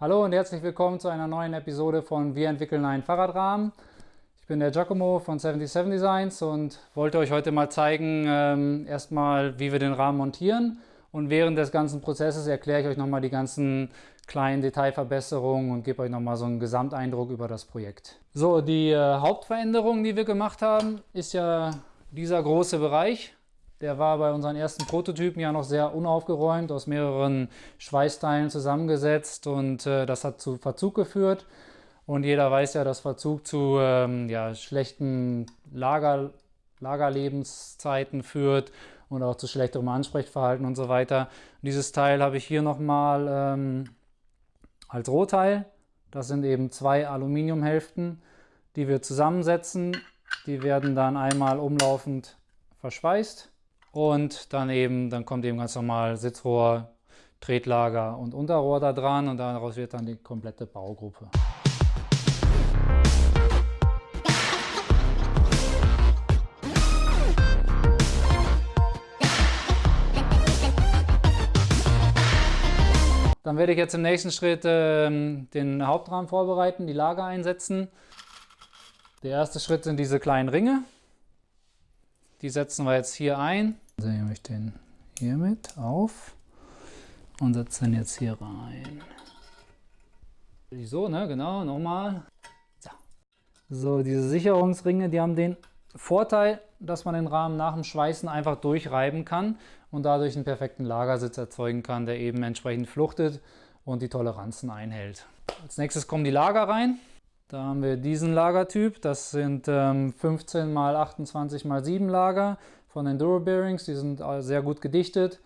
Hallo und herzlich willkommen zu einer neuen Episode von Wir entwickeln einen Fahrradrahmen. Ich bin der Giacomo von 77 Designs und wollte euch heute mal zeigen, ähm, erstmal wie wir den Rahmen montieren und während des ganzen Prozesses erkläre ich euch nochmal die ganzen kleinen Detailverbesserungen und gebe euch nochmal so einen Gesamteindruck über das Projekt. So, die äh, Hauptveränderung, die wir gemacht haben, ist ja dieser große Bereich. Der war bei unseren ersten Prototypen ja noch sehr unaufgeräumt, aus mehreren Schweißteilen zusammengesetzt und äh, das hat zu Verzug geführt. Und jeder weiß ja, dass Verzug zu ähm, ja, schlechten Lager, Lagerlebenszeiten führt und auch zu schlechterem Ansprechverhalten und so weiter. Und dieses Teil habe ich hier nochmal ähm, als Rohteil. Das sind eben zwei Aluminiumhälften, die wir zusammensetzen. Die werden dann einmal umlaufend verschweißt und dann eben, dann kommt eben ganz normal Sitzrohr, Tretlager und Unterrohr da dran und daraus wird dann die komplette Baugruppe. Dann werde ich jetzt im nächsten Schritt ähm, den Hauptrahmen vorbereiten, die Lager einsetzen. Der erste Schritt sind diese kleinen Ringe. Die setzen wir jetzt hier ein. Also nehme ich den hier mit auf und setze den jetzt hier rein. So, ne, genau, nochmal. So. so, diese Sicherungsringe, die haben den Vorteil, dass man den Rahmen nach dem Schweißen einfach durchreiben kann und dadurch einen perfekten Lagersitz erzeugen kann, der eben entsprechend fluchtet und die Toleranzen einhält. Als nächstes kommen die Lager rein. Da haben wir diesen Lagertyp, das sind ähm, 15 x 28 x 7 Lager von Enduro Bearings, die sind sehr gut gedichtet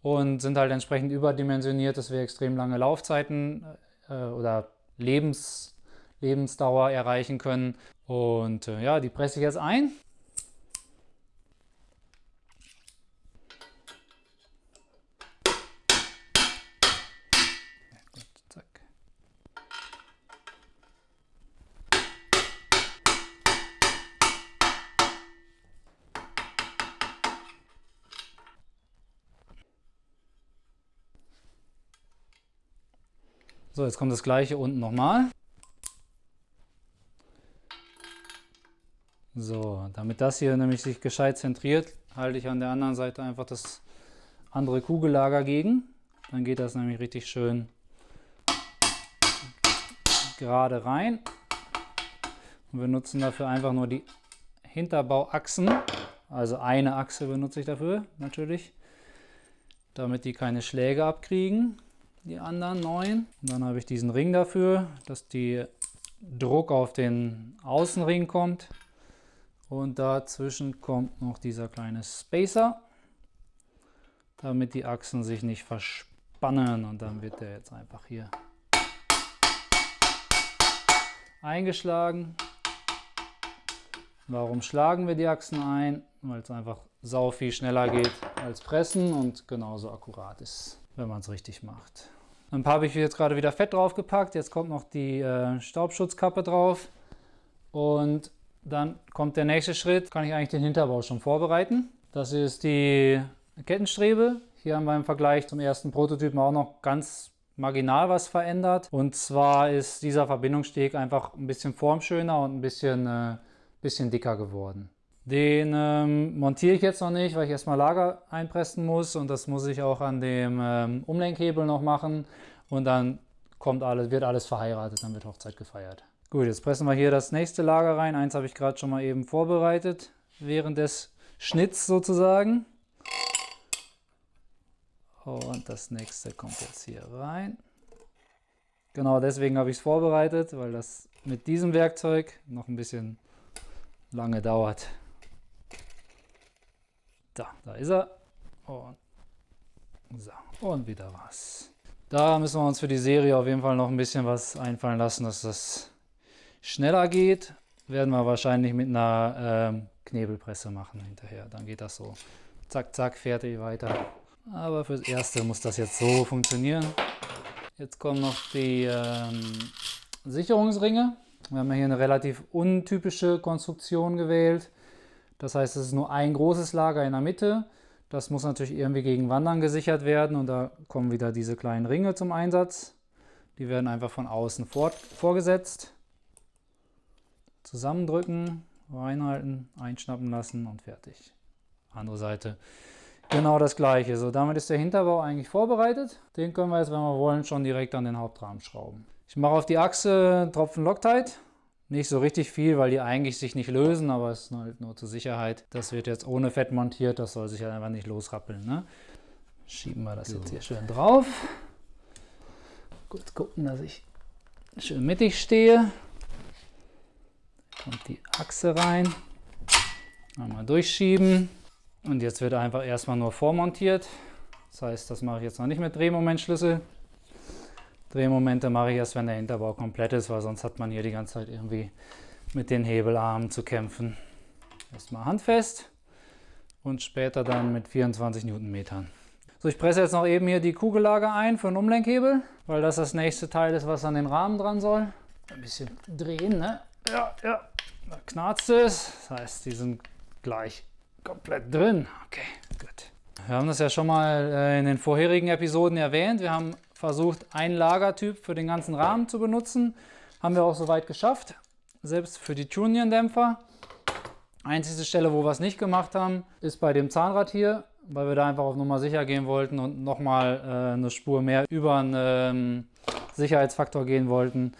und sind halt entsprechend überdimensioniert, dass wir extrem lange Laufzeiten äh, oder Lebens, Lebensdauer erreichen können. Und äh, ja, die presse ich jetzt ein. So, jetzt kommt das gleiche unten nochmal. So, damit das hier nämlich sich gescheit zentriert, halte ich an der anderen Seite einfach das andere Kugellager gegen. Dann geht das nämlich richtig schön gerade rein. Und wir nutzen dafür einfach nur die Hinterbauachsen. Also eine Achse benutze ich dafür natürlich, damit die keine Schläge abkriegen die anderen neuen. Und dann habe ich diesen Ring dafür, dass die Druck auf den Außenring kommt. Und dazwischen kommt noch dieser kleine Spacer, damit die Achsen sich nicht verspannen. Und dann wird der jetzt einfach hier eingeschlagen. Warum schlagen wir die Achsen ein? Weil es einfach sau viel schneller geht als pressen und genauso akkurat ist, wenn man es richtig macht. Ein paar habe ich jetzt gerade wieder Fett draufgepackt. Jetzt kommt noch die äh, Staubschutzkappe drauf. Und dann kommt der nächste Schritt. Kann ich eigentlich den Hinterbau schon vorbereiten. Das ist die Kettenstrebe. Hier haben wir im Vergleich zum ersten Prototypen auch noch ganz marginal was verändert. Und zwar ist dieser Verbindungssteg einfach ein bisschen formschöner und ein bisschen, äh, bisschen dicker geworden. Den ähm, montiere ich jetzt noch nicht, weil ich erstmal Lager einpressen muss und das muss ich auch an dem ähm, Umlenkhebel noch machen und dann kommt alles, wird alles verheiratet, dann wird Hochzeit gefeiert. Gut, jetzt pressen wir hier das nächste Lager rein. Eins habe ich gerade schon mal eben vorbereitet, während des Schnitts sozusagen. Und das nächste kommt jetzt hier rein. Genau deswegen habe ich es vorbereitet, weil das mit diesem Werkzeug noch ein bisschen lange dauert. Da, da ist er. Und, so, und wieder was. Da müssen wir uns für die Serie auf jeden Fall noch ein bisschen was einfallen lassen, dass das schneller geht. Werden wir wahrscheinlich mit einer ähm, Knebelpresse machen hinterher. Dann geht das so. Zack, zack, fertig, weiter. Aber fürs Erste muss das jetzt so funktionieren. Jetzt kommen noch die ähm, Sicherungsringe. Wir haben hier eine relativ untypische Konstruktion gewählt. Das heißt, es ist nur ein großes Lager in der Mitte. Das muss natürlich irgendwie gegen Wandern gesichert werden und da kommen wieder diese kleinen Ringe zum Einsatz. Die werden einfach von außen vorgesetzt. Zusammendrücken, reinhalten, einschnappen lassen und fertig. Andere Seite genau das gleiche. So, damit ist der Hinterbau eigentlich vorbereitet. Den können wir jetzt, wenn wir wollen, schon direkt an den Hauptrahmen schrauben. Ich mache auf die Achse Tropfen Loctite. Nicht so richtig viel, weil die eigentlich sich nicht lösen, aber es ist halt nur zur Sicherheit. Das wird jetzt ohne Fett montiert, das soll sich halt einfach nicht losrappeln. Ne? Schieben wir das jetzt hier schön drauf. Gut gucken, dass ich schön mittig stehe. Kommt die Achse rein. Einmal durchschieben. Und jetzt wird einfach erstmal nur vormontiert. Das heißt, das mache ich jetzt noch nicht mit Drehmomentschlüssel. Drehmomente mache ich erst, wenn der Hinterbau komplett ist, weil sonst hat man hier die ganze Zeit irgendwie mit den Hebelarmen zu kämpfen. Erstmal handfest und später dann mit 24 Newtonmetern. So, ich presse jetzt noch eben hier die Kugellager ein für einen Umlenkhebel, weil das das nächste Teil ist, was an den Rahmen dran soll. Ein bisschen drehen, ne? Ja, ja, da knarzt es. Das heißt, die sind gleich komplett drin. Okay, gut. Wir haben das ja schon mal äh, in den vorherigen Episoden erwähnt. Wir haben versucht, einen Lagertyp für den ganzen Rahmen zu benutzen. Haben wir auch soweit geschafft, selbst für die Tunion-Dämpfer. Einzige Stelle, wo wir es nicht gemacht haben, ist bei dem Zahnrad hier, weil wir da einfach auf Nummer sicher gehen wollten und nochmal äh, eine Spur mehr über einen ähm, Sicherheitsfaktor gehen wollten,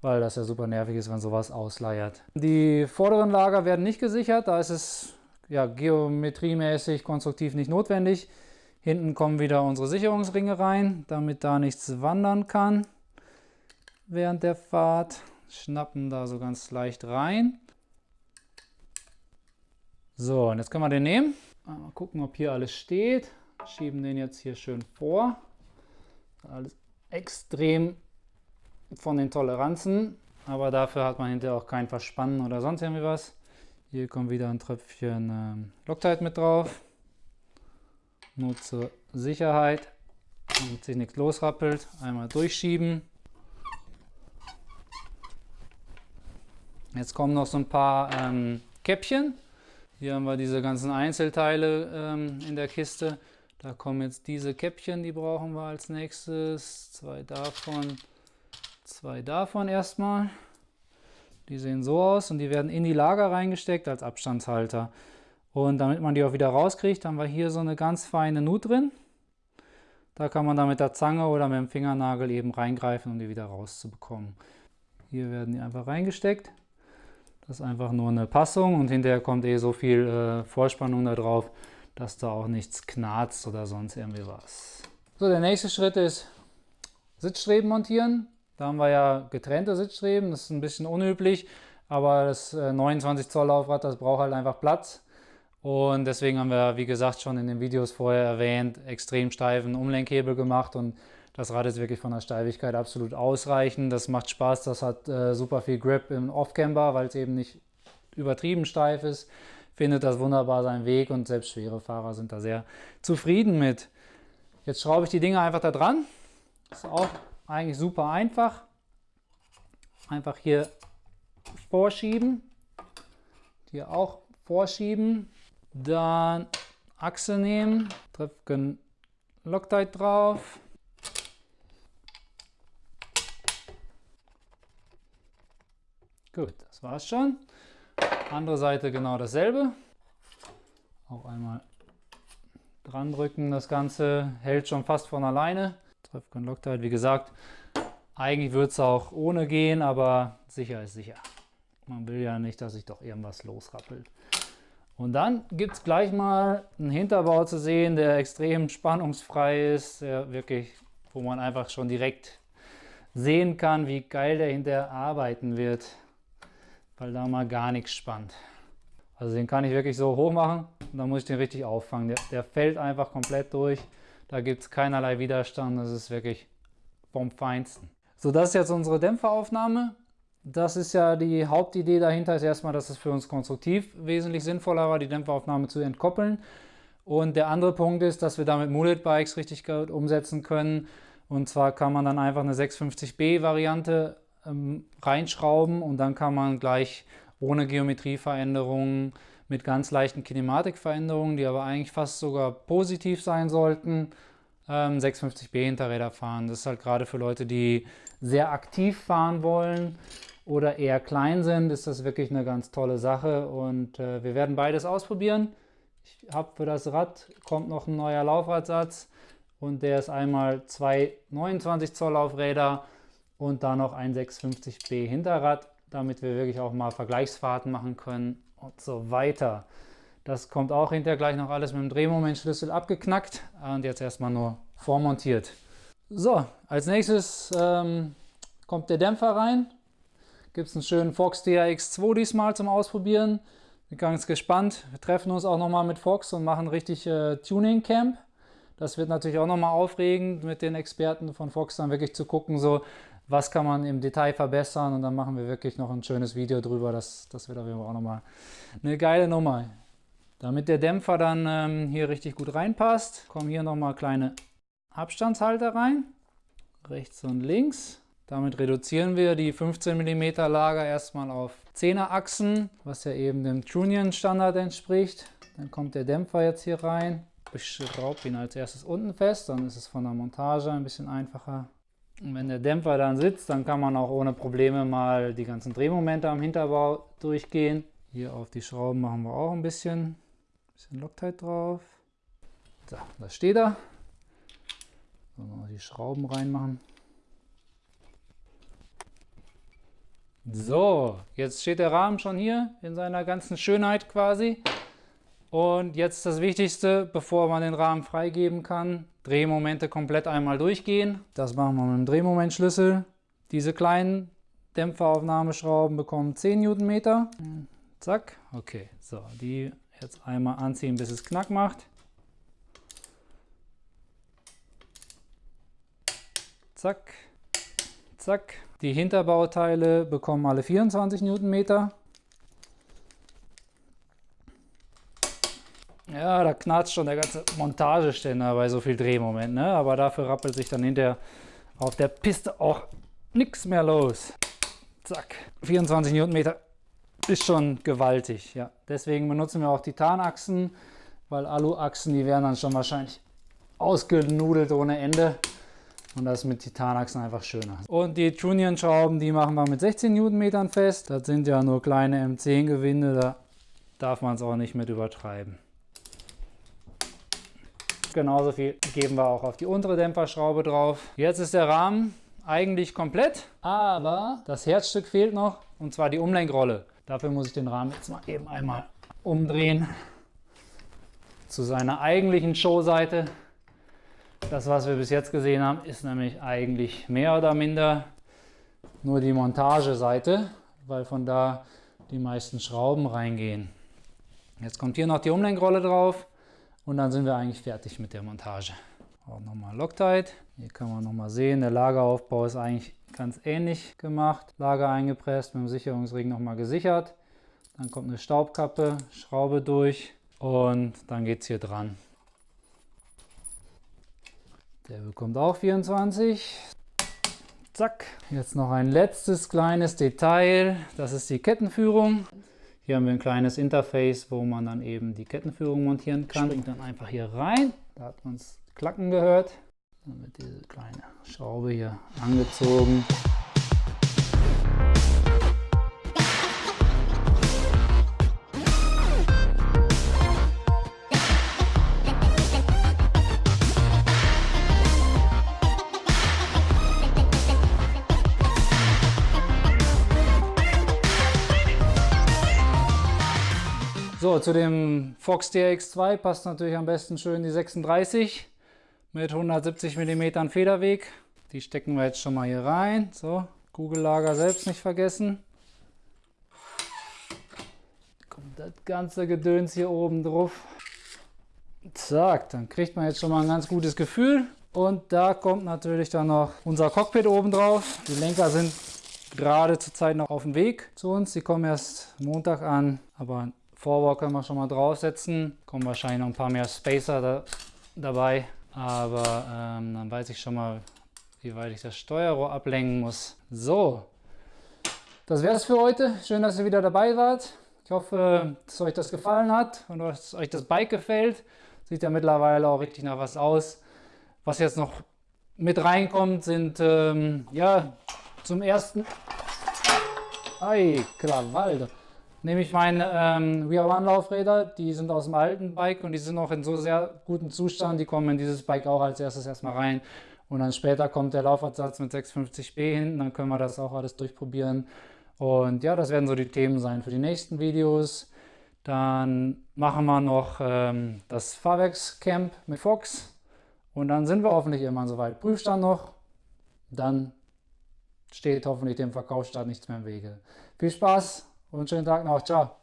weil das ja super nervig ist, wenn sowas ausleiert. Die vorderen Lager werden nicht gesichert, da ist es ja, geometriemäßig konstruktiv nicht notwendig. Hinten kommen wieder unsere Sicherungsringe rein, damit da nichts wandern kann während der Fahrt. Schnappen da so ganz leicht rein. So, und jetzt können wir den nehmen. Mal gucken, ob hier alles steht. Schieben den jetzt hier schön vor. Alles extrem von den Toleranzen, aber dafür hat man hinterher auch kein Verspannen oder sonst irgendwie was. Hier kommt wieder ein Tröpfchen ähm, Loctite mit drauf. Nur zur Sicherheit, damit sich nichts losrappelt. Einmal durchschieben. Jetzt kommen noch so ein paar ähm, Käppchen. Hier haben wir diese ganzen Einzelteile ähm, in der Kiste. Da kommen jetzt diese Käppchen, die brauchen wir als nächstes. Zwei davon, zwei davon erstmal. Die sehen so aus und die werden in die Lager reingesteckt als Abstandshalter. Und damit man die auch wieder rauskriegt, haben wir hier so eine ganz feine Nut drin. Da kann man dann mit der Zange oder mit dem Fingernagel eben reingreifen, um die wieder rauszubekommen. Hier werden die einfach reingesteckt. Das ist einfach nur eine Passung und hinterher kommt eh so viel äh, Vorspannung da drauf, dass da auch nichts knarzt oder sonst irgendwie was. So, der nächste Schritt ist Sitzstreben montieren. Da haben wir ja getrennte Sitzstreben, das ist ein bisschen unüblich, aber das 29 äh, Zoll Laufrad, das braucht halt einfach Platz. Und deswegen haben wir, wie gesagt, schon in den Videos vorher erwähnt, extrem steifen Umlenkhebel gemacht und das Rad ist wirklich von der Steifigkeit absolut ausreichend. Das macht Spaß, das hat äh, super viel Grip im Off-Camber, weil es eben nicht übertrieben steif ist. Findet das wunderbar seinen Weg und selbst schwere Fahrer sind da sehr zufrieden mit. Jetzt schraube ich die Dinge einfach da dran. Ist auch eigentlich super einfach. Einfach hier vorschieben. Hier auch vorschieben. Dann Achse nehmen, Tröpfchen Loctite drauf. Gut, das war's schon. Andere Seite genau dasselbe. Auch einmal dran drücken. Das Ganze hält schon fast von alleine. Treffgun Loctite, wie gesagt, eigentlich würde es auch ohne gehen, aber sicher ist sicher. Man will ja nicht, dass sich doch irgendwas losrappelt. Und dann gibt es gleich mal einen Hinterbau zu sehen, der extrem spannungsfrei ist, der wirklich, wo man einfach schon direkt sehen kann, wie geil der hinterher arbeiten wird, weil da mal gar nichts spannt. Also den kann ich wirklich so hoch machen und dann muss ich den richtig auffangen. Der, der fällt einfach komplett durch. Da gibt es keinerlei Widerstand, das ist wirklich vom Feinsten. So, das ist jetzt unsere Dämpferaufnahme. Das ist ja die Hauptidee dahinter, ist erstmal, dass es für uns konstruktiv wesentlich sinnvoller war, die Dämpferaufnahme zu entkoppeln. Und der andere Punkt ist, dass wir damit Mullet Bikes richtig gut umsetzen können. Und zwar kann man dann einfach eine 650B Variante ähm, reinschrauben und dann kann man gleich ohne Geometrieveränderungen mit ganz leichten Kinematikveränderungen, die aber eigentlich fast sogar positiv sein sollten, ähm, 650B Hinterräder fahren. Das ist halt gerade für Leute, die sehr aktiv fahren wollen oder eher klein sind, ist das wirklich eine ganz tolle Sache und äh, wir werden beides ausprobieren. Ich habe für das Rad kommt noch ein neuer Laufradsatz und der ist einmal zwei 29 Zoll Laufräder und dann noch ein 650B Hinterrad, damit wir wirklich auch mal Vergleichsfahrten machen können und so weiter. Das kommt auch hinterher gleich noch alles mit dem Drehmomentschlüssel abgeknackt und jetzt erstmal nur vormontiert. So, als nächstes ähm, kommt der Dämpfer rein. Gibt es einen schönen Fox DRX2 diesmal zum Ausprobieren. Bin ganz gespannt. Wir treffen uns auch nochmal mit Fox und machen richtig äh, Tuning Camp. Das wird natürlich auch nochmal aufregend, mit den Experten von Fox dann wirklich zu gucken, so was kann man im Detail verbessern und dann machen wir wirklich noch ein schönes Video drüber. Das, das wird auf jeden Fall auch nochmal eine geile Nummer. Damit der Dämpfer dann ähm, hier richtig gut reinpasst, kommen hier nochmal kleine Abstandshalter rein, rechts und links. Damit reduzieren wir die 15 mm Lager erstmal auf 10er Achsen, was ja eben dem Trunion Standard entspricht. Dann kommt der Dämpfer jetzt hier rein. Ich schraube ihn als erstes unten fest, dann ist es von der Montage ein bisschen einfacher. Und wenn der Dämpfer dann sitzt, dann kann man auch ohne Probleme mal die ganzen Drehmomente am Hinterbau durchgehen. Hier auf die Schrauben machen wir auch ein bisschen, bisschen Loctite drauf. So, das steht da. So, noch die Schrauben reinmachen. So, jetzt steht der Rahmen schon hier in seiner ganzen Schönheit quasi. Und jetzt das Wichtigste, bevor man den Rahmen freigeben kann, Drehmomente komplett einmal durchgehen. Das machen wir mit dem Drehmomentschlüssel. Diese kleinen Dämpferaufnahmeschrauben bekommen 10 Newtonmeter. Zack, okay, so, die jetzt einmal anziehen, bis es knack macht. Zack, zack. Die Hinterbauteile bekommen alle 24 Newtonmeter. Ja, da knarzt schon der ganze Montageständer bei so viel Drehmoment, ne? aber dafür rappelt sich dann hinterher auf der Piste auch nichts mehr los. Zack, 24 Newtonmeter ist schon gewaltig. Ja. Deswegen benutzen wir auch Titanachsen, weil Aluachsen, die wären dann schon wahrscheinlich ausgenudelt ohne Ende. Und das mit Titanachsen einfach schöner. Und die Trunion-Schrauben, die machen wir mit 16 Newtonmetern fest. Das sind ja nur kleine M10-Gewinde, da darf man es auch nicht mit übertreiben. Genauso viel geben wir auch auf die untere Dämpferschraube drauf. Jetzt ist der Rahmen eigentlich komplett, aber das Herzstück fehlt noch, und zwar die Umlenkrolle. Dafür muss ich den Rahmen jetzt mal eben einmal umdrehen zu seiner eigentlichen Showseite. Das, was wir bis jetzt gesehen haben, ist nämlich eigentlich mehr oder minder nur die Montageseite, weil von da die meisten Schrauben reingehen. Jetzt kommt hier noch die Umlenkrolle drauf und dann sind wir eigentlich fertig mit der Montage. Auch nochmal Loctite. Hier kann man nochmal sehen, der Lageraufbau ist eigentlich ganz ähnlich gemacht. Lager eingepresst, mit dem Sicherungsring nochmal gesichert. Dann kommt eine Staubkappe, Schraube durch und dann geht es hier dran. Der bekommt auch 24. Zack. Jetzt noch ein letztes kleines Detail. Das ist die Kettenführung. Hier haben wir ein kleines Interface, wo man dann eben die Kettenführung montieren kann. Springt dann einfach hier rein. Da hat man es klacken gehört. Dann wird diese kleine Schraube hier angezogen. Zu dem Fox DX2 passt natürlich am besten schön die 36 mit 170 mm Federweg. Die stecken wir jetzt schon mal hier rein. So, Kugellager selbst nicht vergessen. Kommt das ganze Gedöns hier oben drauf. Zack, dann kriegt man jetzt schon mal ein ganz gutes Gefühl. Und da kommt natürlich dann noch unser Cockpit oben drauf. Die Lenker sind gerade zurzeit noch auf dem Weg zu uns. Die kommen erst Montag an, aber Vorwar können wir schon mal draufsetzen. Kommen wahrscheinlich noch ein paar mehr Spacer da, dabei. Aber ähm, dann weiß ich schon mal, wie weit ich das Steuerrohr ablenken muss. So, das wäre es für heute. Schön, dass ihr wieder dabei wart. Ich hoffe, dass euch das gefallen hat und dass euch das Bike gefällt. Sieht ja mittlerweile auch richtig nach was aus, Was jetzt noch mit reinkommt, sind ähm, ja zum ersten. Ei, Krawalde. Nehme ich meine ähm, We Are One Laufräder, die sind aus dem alten Bike und die sind noch in so sehr gutem Zustand, die kommen in dieses Bike auch als erstes erstmal rein. Und dann später kommt der Laufadsatz mit 650B hinten, dann können wir das auch alles durchprobieren. Und ja, das werden so die Themen sein für die nächsten Videos. Dann machen wir noch ähm, das Fahrwerkscamp mit Fox. Und dann sind wir hoffentlich irgendwann soweit. Prüfstand noch. Dann steht hoffentlich dem Verkaufsstart nichts mehr im Wege. Viel Spaß und schönen Tag noch. Ciao.